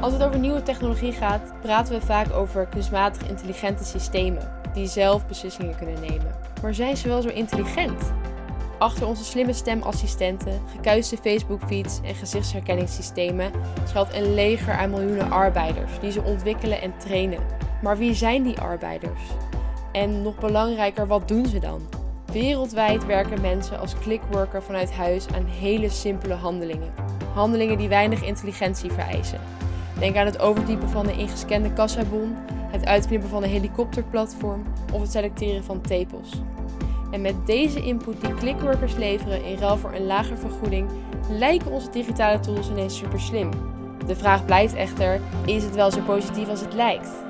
Als het over nieuwe technologie gaat, praten we vaak over kunstmatig intelligente systemen die zelf beslissingen kunnen nemen. Maar zijn ze wel zo intelligent? Achter onze slimme stemassistenten, gekuiste Facebook-feeds en gezichtsherkenningssystemen schuilt een leger aan miljoenen arbeiders die ze ontwikkelen en trainen. Maar wie zijn die arbeiders? En nog belangrijker, wat doen ze dan? Wereldwijd werken mensen als clickworker vanuit huis aan hele simpele handelingen. Handelingen die weinig intelligentie vereisen. Denk aan het overtypen van een ingescande kassabon, het uitknippen van een helikopterplatform of het selecteren van tepels. En met deze input die clickworkers leveren in ruil voor een lagere vergoeding, lijken onze digitale tools ineens super slim. De vraag blijft echter: is het wel zo positief als het lijkt?